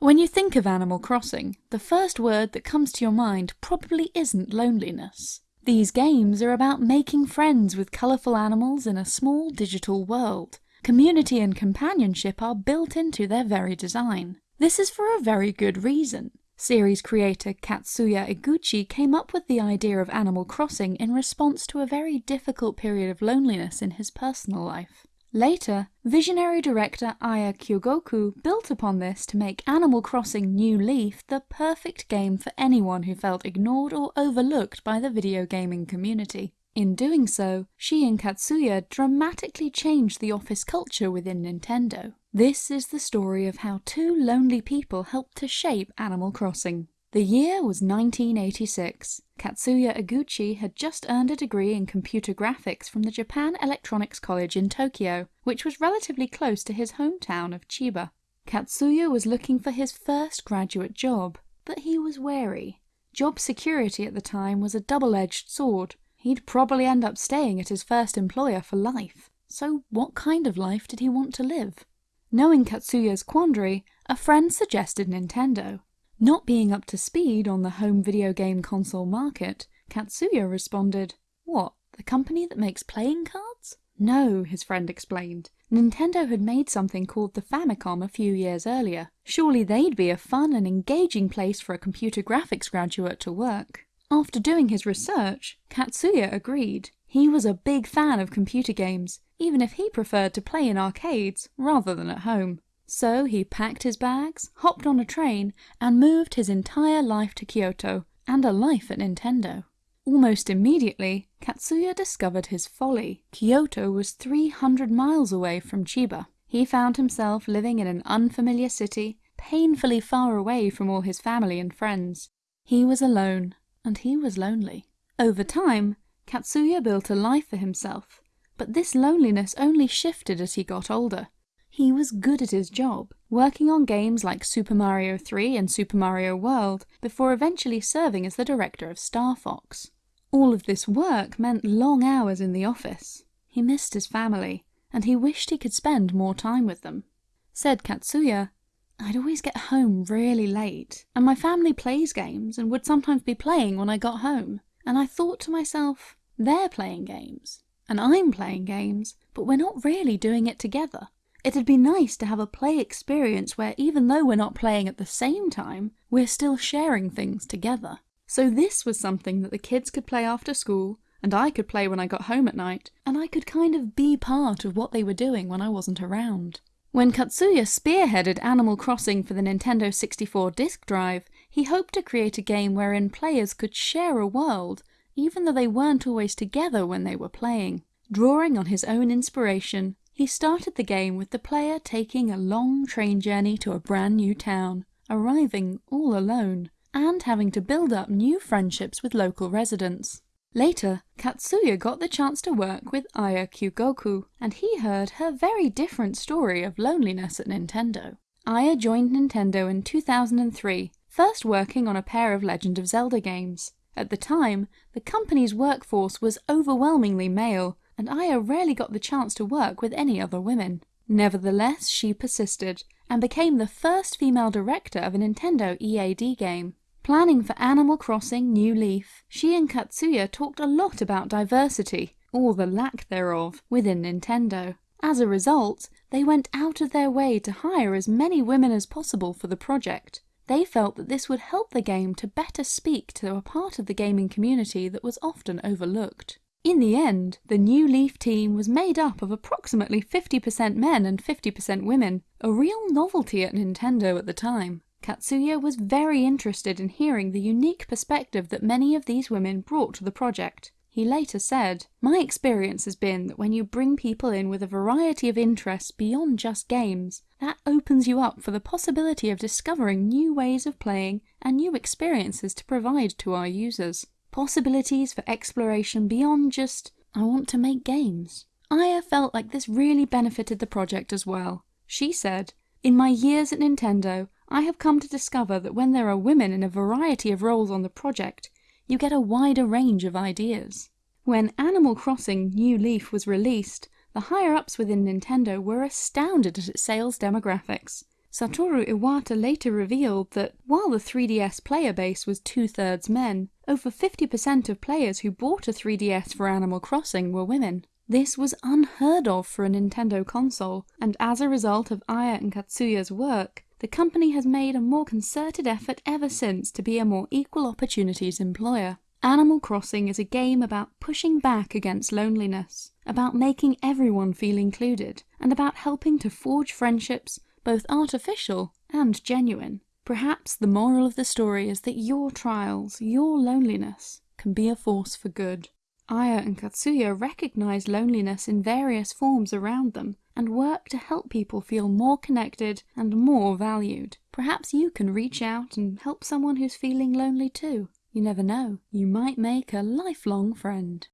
When you think of Animal Crossing, the first word that comes to your mind probably isn't loneliness. These games are about making friends with colourful animals in a small digital world. Community and companionship are built into their very design. This is for a very good reason. Series creator Katsuya Eguchi came up with the idea of Animal Crossing in response to a very difficult period of loneliness in his personal life. Later, visionary director Aya Kyogoku built upon this to make Animal Crossing New Leaf the perfect game for anyone who felt ignored or overlooked by the video gaming community. In doing so, she and Katsuya dramatically changed the office culture within Nintendo. This is the story of how two lonely people helped to shape Animal Crossing. The year was 1986. Katsuya Eguchi had just earned a degree in computer graphics from the Japan Electronics College in Tokyo, which was relatively close to his hometown of Chiba. Katsuya was looking for his first graduate job, but he was wary. Job security at the time was a double-edged sword. He'd probably end up staying at his first employer for life. So what kind of life did he want to live? Knowing Katsuya's quandary, a friend suggested Nintendo. Not being up to speed on the home video game console market, Katsuya responded, What, the company that makes playing cards? No, his friend explained. Nintendo had made something called the Famicom a few years earlier. Surely they'd be a fun and engaging place for a computer graphics graduate to work. After doing his research, Katsuya agreed. He was a big fan of computer games, even if he preferred to play in arcades rather than at home. So he packed his bags, hopped on a train, and moved his entire life to Kyoto, and a life at Nintendo. Almost immediately, Katsuya discovered his folly. Kyoto was 300 miles away from Chiba. He found himself living in an unfamiliar city, painfully far away from all his family and friends. He was alone, and he was lonely. Over time, Katsuya built a life for himself, but this loneliness only shifted as he got older. He was good at his job, working on games like Super Mario 3 and Super Mario World before eventually serving as the director of Star Fox. All of this work meant long hours in the office. He missed his family, and he wished he could spend more time with them. Said Katsuya, I'd always get home really late, and my family plays games and would sometimes be playing when I got home. And I thought to myself, they're playing games, and I'm playing games, but we're not really doing it together. It'd be nice to have a play experience where even though we're not playing at the same time, we're still sharing things together. So this was something that the kids could play after school, and I could play when I got home at night, and I could kind of be part of what they were doing when I wasn't around. When Katsuya spearheaded Animal Crossing for the Nintendo 64 disk drive, he hoped to create a game wherein players could share a world, even though they weren't always together when they were playing. Drawing on his own inspiration, he started the game with the player taking a long train journey to a brand new town, arriving all alone, and having to build up new friendships with local residents. Later, Katsuya got the chance to work with Aya Kyogoku, and he heard her very different story of loneliness at Nintendo. Aya joined Nintendo in 2003, first working on a pair of Legend of Zelda games. At the time, the company's workforce was overwhelmingly male, and Aya rarely got the chance to work with any other women. Nevertheless, she persisted, and became the first female director of a Nintendo EAD game. Planning for Animal Crossing New Leaf, she and Katsuya talked a lot about diversity, or the lack thereof, within Nintendo. As a result, they went out of their way to hire as many women as possible for the project. They felt that this would help the game to better speak to a part of the gaming community that was often overlooked. In the end, the New Leaf team was made up of approximately 50% men and 50% women, a real novelty at Nintendo at the time. Katsuya was very interested in hearing the unique perspective that many of these women brought to the project. He later said, My experience has been that when you bring people in with a variety of interests beyond just games, that opens you up for the possibility of discovering new ways of playing and new experiences to provide to our users possibilities for exploration beyond just, I want to make games. Aya felt like this really benefited the project as well. She said, In my years at Nintendo, I have come to discover that when there are women in a variety of roles on the project, you get a wider range of ideas. When Animal Crossing New Leaf was released, the higher-ups within Nintendo were astounded at its sales demographics. Satoru Iwata later revealed that while the 3DS player base was two-thirds men, over 50% of players who bought a 3DS for Animal Crossing were women. This was unheard of for a Nintendo console, and as a result of Aya and Katsuya's work, the company has made a more concerted effort ever since to be a more equal opportunities employer. Animal Crossing is a game about pushing back against loneliness, about making everyone feel included, and about helping to forge friendships both artificial and genuine. Perhaps the moral of the story is that your trials, your loneliness, can be a force for good. Aya and Katsuya recognize loneliness in various forms around them and work to help people feel more connected and more valued. Perhaps you can reach out and help someone who's feeling lonely too. You never know, you might make a lifelong friend.